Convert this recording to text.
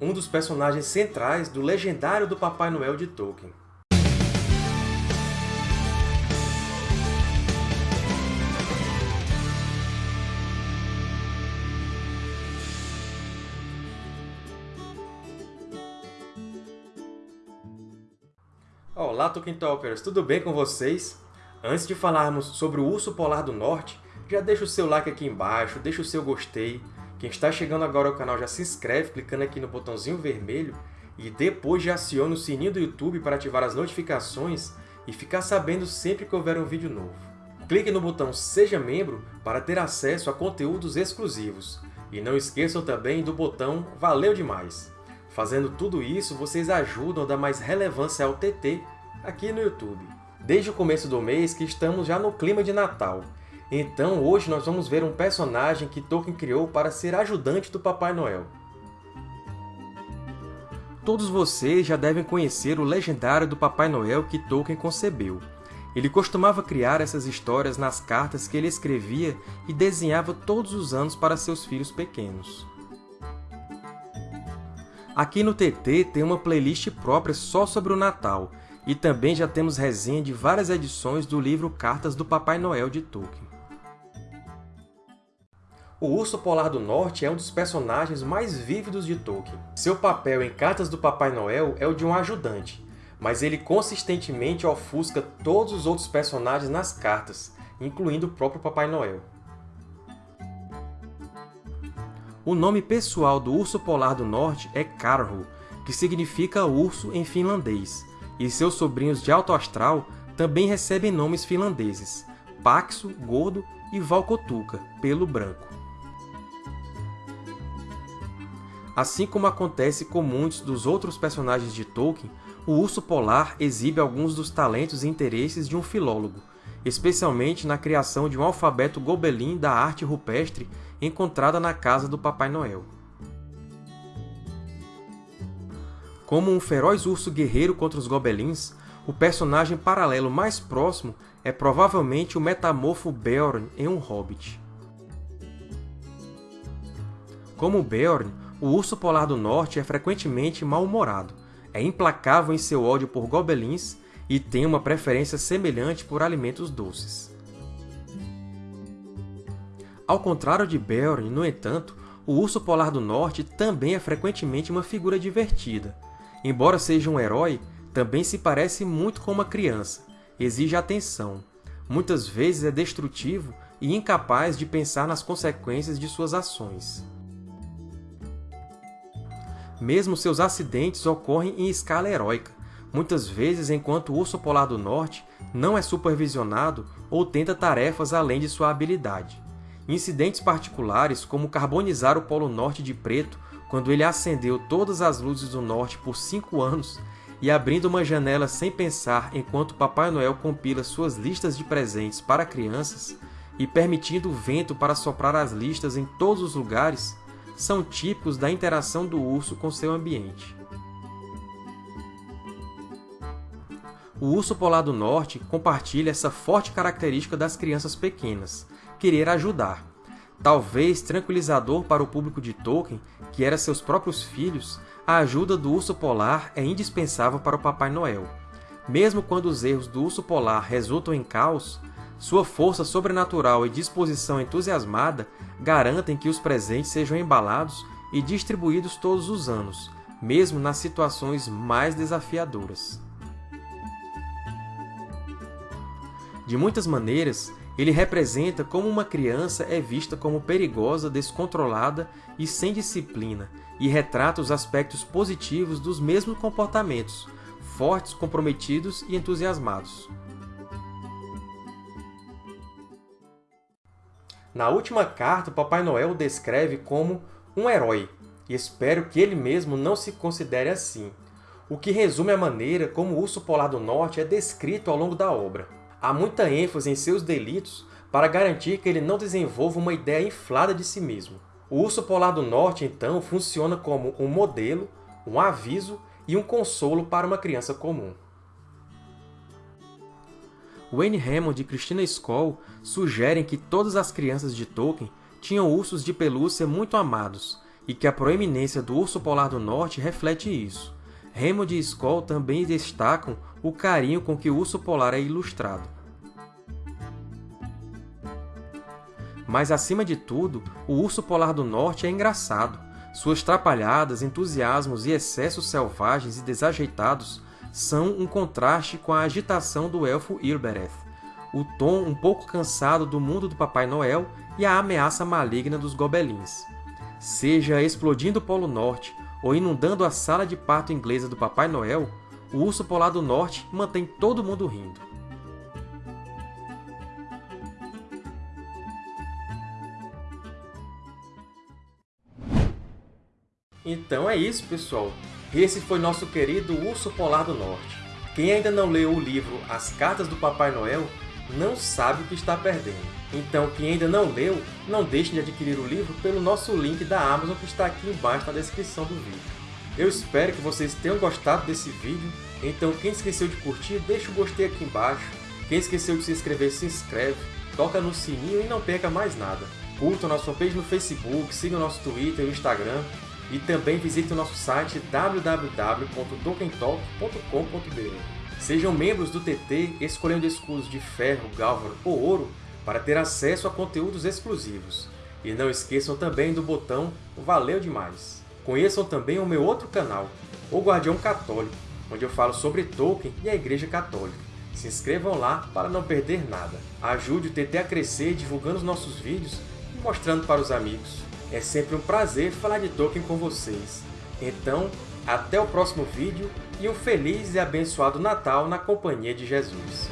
um dos personagens centrais do lendário do Papai Noel de Tolkien. Olá, Tolkien Talkers! Tudo bem com vocês? Antes de falarmos sobre o Urso Polar do Norte, já deixa o seu like aqui embaixo, deixa o seu gostei. Quem está chegando agora ao canal já se inscreve clicando aqui no botãozinho vermelho e depois já aciona o sininho do YouTube para ativar as notificações e ficar sabendo sempre que houver um vídeo novo. Clique no botão Seja Membro para ter acesso a conteúdos exclusivos. E não esqueçam também do botão Valeu Demais! Fazendo tudo isso, vocês ajudam a dar mais relevância ao TT aqui no YouTube. Desde o começo do mês que estamos já no clima de Natal, então hoje nós vamos ver um personagem que Tolkien criou para ser ajudante do Papai Noel. Todos vocês já devem conhecer o legendário do Papai Noel que Tolkien concebeu. Ele costumava criar essas histórias nas cartas que ele escrevia e desenhava todos os anos para seus filhos pequenos. Aqui no TT tem uma playlist própria só sobre o Natal, e também já temos resenha de várias edições do livro Cartas do Papai Noel de Tolkien. O Urso Polar do Norte é um dos personagens mais vívidos de Tolkien. Seu papel em Cartas do Papai Noel é o de um ajudante, mas ele consistentemente ofusca todos os outros personagens nas cartas, incluindo o próprio Papai Noel. O nome pessoal do Urso Polar do Norte é Karhu, que significa urso em finlandês, e seus sobrinhos de alto astral também recebem nomes finlandeses, Paxo, Gordo e Valkotuka, pelo branco. Assim como acontece com muitos dos outros personagens de Tolkien, o Urso Polar exibe alguns dos talentos e interesses de um filólogo, especialmente na criação de um alfabeto gobelin da arte rupestre encontrada na casa do Papai Noel. Como um feroz urso guerreiro contra os gobelins, o personagem paralelo mais próximo é provavelmente o metamorfo Beorn em um Hobbit. Como Beorn, o urso polar do norte é frequentemente mal-humorado, é implacável em seu ódio por gobelins e tem uma preferência semelhante por alimentos doces. Ao contrário de Beorn, no entanto, o urso polar do norte também é frequentemente uma figura divertida, Embora seja um herói, também se parece muito com uma criança, exige atenção. Muitas vezes é destrutivo e incapaz de pensar nas consequências de suas ações. Mesmo seus acidentes ocorrem em escala heróica, muitas vezes enquanto o urso polar do norte não é supervisionado ou tenta tarefas além de sua habilidade. Incidentes particulares, como carbonizar o Polo Norte de preto quando ele acendeu todas as luzes do norte por cinco anos e abrindo uma janela sem pensar enquanto Papai Noel compila suas listas de presentes para crianças e permitindo o vento para soprar as listas em todos os lugares, são típicos da interação do urso com seu ambiente. O urso polar do norte compartilha essa forte característica das crianças pequenas, querer ajudar. Talvez tranquilizador para o público de Tolkien, que era seus próprios filhos, a ajuda do urso polar é indispensável para o Papai Noel. Mesmo quando os erros do urso polar resultam em caos, sua força sobrenatural e disposição entusiasmada garantem que os presentes sejam embalados e distribuídos todos os anos, mesmo nas situações mais desafiadoras. De muitas maneiras, ele representa como uma criança é vista como perigosa, descontrolada e sem disciplina, e retrata os aspectos positivos dos mesmos comportamentos, fortes, comprometidos e entusiasmados. Na última carta, Papai Noel o descreve como um herói, e espero que ele mesmo não se considere assim, o que resume a maneira como o Urso Polar do Norte é descrito ao longo da obra. Há muita ênfase em seus delitos para garantir que ele não desenvolva uma ideia inflada de si mesmo. O urso polar do norte, então, funciona como um modelo, um aviso e um consolo para uma criança comum. Wayne Hammond e Christina Skoll sugerem que todas as crianças de Tolkien tinham ursos de pelúcia muito amados, e que a proeminência do urso polar do norte reflete isso. Raymond e Skoll também destacam o carinho com que o urso polar é ilustrado. Mas, acima de tudo, o urso polar do norte é engraçado. Suas trapalhadas, entusiasmos e excessos selvagens e desajeitados são um contraste com a agitação do elfo Ilbereth, o tom um pouco cansado do mundo do Papai Noel e a ameaça maligna dos gobelins. Seja explodindo o Polo Norte ou inundando a sala de parto inglesa do Papai Noel, o urso polar do norte mantém todo mundo rindo. Então é isso, pessoal! Esse foi nosso querido Urso Polar do Norte. Quem ainda não leu o livro As Cartas do Papai Noel não sabe o que está perdendo. Então, quem ainda não leu, não deixe de adquirir o livro pelo nosso link da Amazon que está aqui embaixo na descrição do vídeo. Eu espero que vocês tenham gostado desse vídeo, então quem esqueceu de curtir, deixa o gostei aqui embaixo. Quem esqueceu de se inscrever, se inscreve, toca no sininho e não perca mais nada. Curtam nossa fanpage no Facebook, sigam nosso Twitter e Instagram, e também visite o nosso site www.tolkientalk.com.br. Sejam membros do TT escolhendo escudos de ferro, gálvano ou ouro para ter acesso a conteúdos exclusivos. E não esqueçam também do botão Valeu Demais! Conheçam também o meu outro canal, O Guardião Católico, onde eu falo sobre Tolkien e a Igreja Católica. Se inscrevam lá para não perder nada. Ajude o TT a crescer divulgando os nossos vídeos e mostrando para os amigos. É sempre um prazer falar de Tolkien com vocês. Então, até o próximo vídeo e um feliz e abençoado Natal na companhia de Jesus.